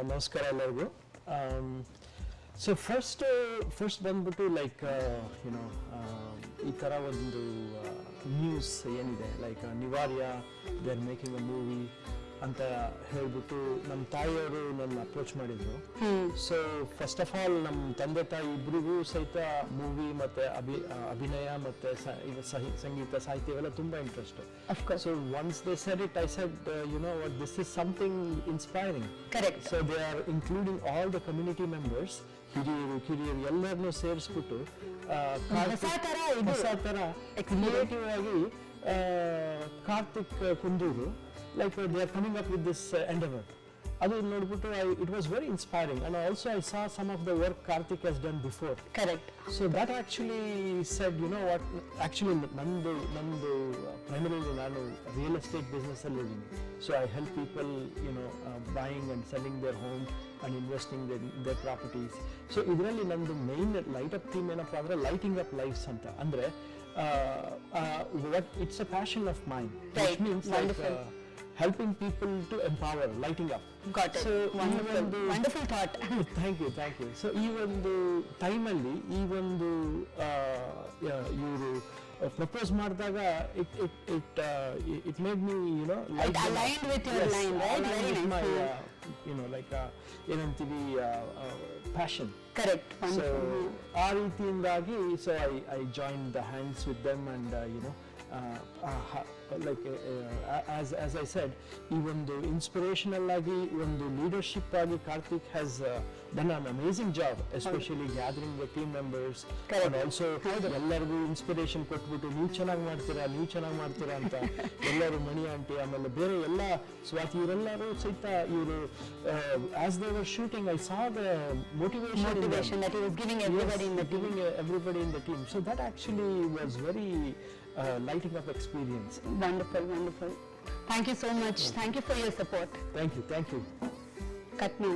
ನಮಸ್ಕಾರ ಎಲ್ಲರಿಗೂ. So first first ಬಂದ್ಬಿಟ್ಟು ಲೈಕ್ ಯುನೋ ಈ ಥರ ಒಂದು ನ್ಯೂಸ್ ಏನಿದೆ like Nivarya they are making a movie ಅಂತ ಹೇಳ್ಬಿಟ್ಟು ನಮ್ಮ ತಾಯಿಯವರು ನನ್ನ ಅಪ್ರೋಚ್ ಮಾಡಿದ್ರು. ಸೊ ಫಸ್ಟ್ ಆಫ್ ಆಲ್ ನಮ್ಮ ತಂದೆ ತಾಯಿ ಇಬ್ಬರಿಗೂ ಸಹಿತ ಮೂವಿ ಮತ್ತೆ ಅಭಿ ಅಭಿನಯ ಮತ್ತೆ ಸಂಗೀತ ಸಾಹಿತ್ಯ ಇವೆಲ್ಲ ತುಂಬಾ interest. So once they said it I said you know what this is something inspiring correct so they are including all the community members ಹಿರಿಯರು ಕಿರಿಯರು ಎಲ್ಲರನ್ನೂ ಸೇರಿಸ್ಬಿಟ್ಟು ಹೊಸ ಥರ ಕ್ರಿಯೇಟಿವ್ ಆಗಿ Karthik Kunduru like they are coming up with this endeavour ಅದು ನೋಡ್ಬಿಟ್ಟು I it was very inspiring and also I saw some of the work Karthik has done before correct so that actually said you know what actually ನಂದು ನಂದು primarily ನಾನು real estate business ಅಲ್ಲಿ ಇದ್ದೀನಿ. So I help people you know buying and selling their home and investing their properties so ಇದರಲ್ಲಿ ನಂದು main light up theme ಏನಪ್ಪ ಅಂದ್ರೆ lighting up lives ಅಂತ. ಅಂದ್ರೆ it's a passion of mind means Wonderful. Helping people to empower lighting up got So, ಒಂದು- wonderful thought thank you thank you so ಈ ಒಂದು ಟೈಮಲ್ಲಿ ಈ ಒಂದು ಇವರು ಪ್ರಪೋಸ್ ಮಾಡಿದಾಗ it it it it made me you know It aligned with your line, right? Very nice. You know like ಏನಂತೀವಿ passion correct so ಆ ರೀತಿಯಿಂದಾಗಿ so I I join the hands with them and you know Like as as I said ಈ ಒಂದು inspirational ಆಗಿ ಒಂದು leadership ಆಗಿ Karthik has done an amazing job especially gathering the team members Correct. And also ಎಲ್ಲರಿಗೂ inspiration ಕೊಟ್ಬಿಟ್ಟು ನೀವು ಚೆನ್ನಾಗಿ ಮಾಡ್ತೀರಾ ನೀವು ಚೆನ್ನಾಗಿ ಮಾಡ್ತೀರಾ ಅಂತ ಎಲ್ಲರೂ ಮಣಿ ಆಂಟಿ ಆಮೇಲೆ ಬೇರೆ ಎಲ್ಲ ಸ್ವಾತಿ ಇವರೆಲ್ಲರೂ ಸಹಿತ ಇವರು as they were shooting I saw the motivation motivation that he was giving everybody in the team. uh, lighting up experience. Wonderful, wonderful. Thank you so much. Thank you for your support. Thank you, thank you. Cut me,